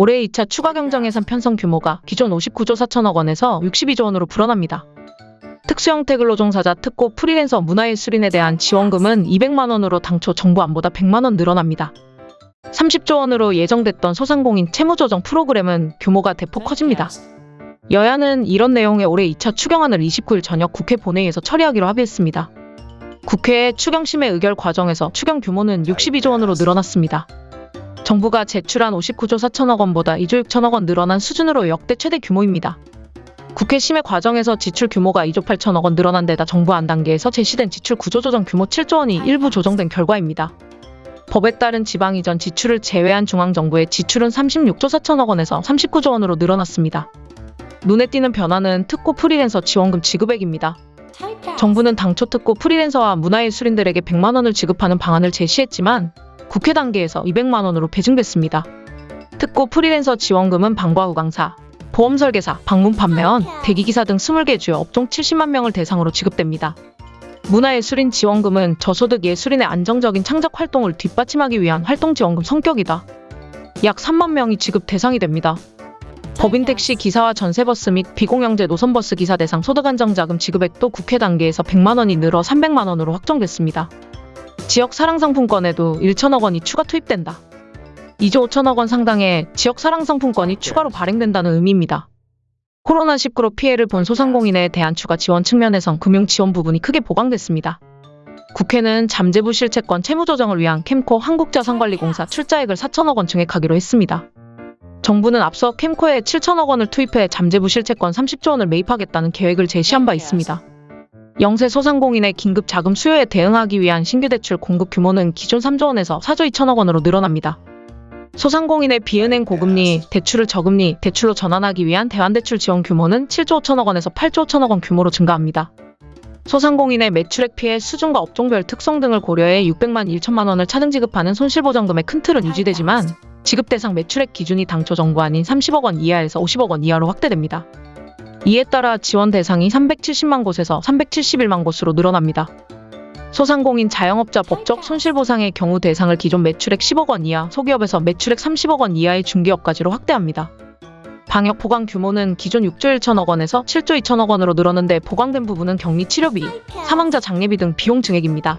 올해 2차 추가 경정 예산 편성 규모가 기존 59조 4천억 원에서 62조 원으로 불어납니다. 특수 형태 근로 종사자 특고 프리랜서 문화예술인에 대한 지원금은 200만 원으로 당초 정부 안보다 100만 원 늘어납니다. 30조 원으로 예정됐던 소상공인 채무조정 프로그램은 규모가 대폭 커집니다. 여야는 이런 내용의 올해 2차 추경안을 29일 저녁 국회 본회의에서 처리하기로 합의했습니다. 국회의 추경심의 의결 과정에서 추경 규모는 62조 원으로 늘어났습니다. 정부가 제출한 59조 4천억 원보다 2조 6천억 원 늘어난 수준으로 역대 최대 규모입니다. 국회 심의 과정에서 지출 규모가 2조 8천억 원 늘어난 데다 정부 안 단계에서 제시된 지출 구조 조정 규모 7조 원이 일부 조정된 결과입니다. 법에 따른 지방 이전 지출을 제외한 중앙정부의 지출은 36조 4천억 원에서 39조 원으로 늘어났습니다. 눈에 띄는 변화는 특고 프리랜서 지원금 지급액입니다. 정부는 당초 특고 프리랜서와 문화예술인들에게 100만 원을 지급하는 방안을 제시했지만 국회 단계에서 200만 원으로 배증됐습니다. 특고 프리랜서 지원금은 방과 후 강사, 보험 설계사, 방문 판매원, 대리기사 등 20개 주요 업종 70만 명을 대상으로 지급됩니다. 문화예술인 지원금은 저소득 예술인의 안정적인 창작 활동을 뒷받침하기 위한 활동 지원금 성격이다. 약 3만 명이 지급 대상이 됩니다. 법인 택시 기사와 전세버스 및 비공영제 노선버스 기사 대상 소득 안정자금 지급액도 국회 단계에서 100만 원이 늘어 300만 원으로 확정됐습니다. 지역 사랑 상품권에도 1천억 원이 추가 투입된다. 2조 5천억 원 상당의 지역 사랑 상품권이 추가로 발행된다는 의미입니다. 코로나19로 피해를 본 소상공인에 대한 추가 지원 측면에선 금융 지원 부분이 크게 보강됐습니다. 국회는 잠재부 실채권 채무 조정을 위한 캠코 한국자산관리공사 출자액을 4천억 원 증액하기로 했습니다. 정부는 앞서 캠코에 7천억 원을 투입해 잠재부 실채권 30조 원을 매입하겠다는 계획을 제시한 바 있습니다. 영세 소상공인의 긴급 자금 수요에 대응하기 위한 신규 대출 공급 규모는 기존 3조 원에서 4조 2천억 원으로 늘어납니다. 소상공인의 비은행 고금리, 대출을 저금리, 대출로 전환하기 위한 대환대출 지원 규모는 7조 5천억 원에서 8조 5천억 원 규모로 증가합니다. 소상공인의 매출액 피해 수준과 업종별 특성 등을 고려해 600만 1천만 원을 차등 지급하는 손실보전금의 큰 틀은 유지되지만 지급 대상 매출액 기준이 당초 정부 안인 30억 원 이하에서 50억 원 이하로 확대됩니다. 이에 따라 지원 대상이 370만 곳에서 371만 곳으로 늘어납니다. 소상공인 자영업자 법적 손실보상의 경우 대상을 기존 매출액 10억 원 이하, 소기업에서 매출액 30억 원 이하의 중기업까지로 확대합니다. 방역 보강 규모는 기존 6조 1천억 원에서 7조 2천억 원으로 늘었는데 보강된 부분은 격리 치료비, 사망자 장례비 등 비용 증액입니다.